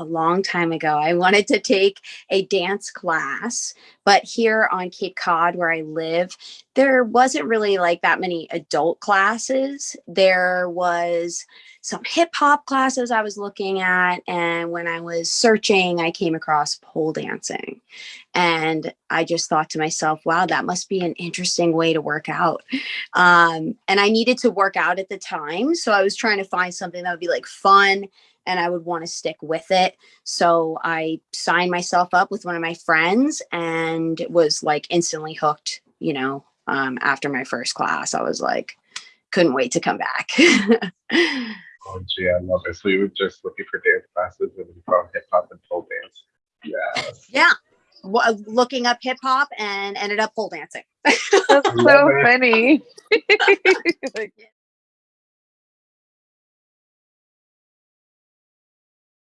a long time ago. I wanted to take a dance class, but here on Cape Cod, where I live, there wasn't really like that many adult classes. There was some hip hop classes I was looking at. And when I was searching, I came across pole dancing. And I just thought to myself, wow, that must be an interesting way to work out. Um, and I needed to work out at the time. So I was trying to find something that would be like fun and I would want to stick with it. So I signed myself up with one of my friends and was like instantly hooked, you know, um, after my first class. I was like, couldn't wait to come back. oh, gee, I love it. So you were just looking for dance classes and you found hip hop and pole dance. Yes. Yeah. W- looking up hip hop and ended up pole dancing. That's so funny. like,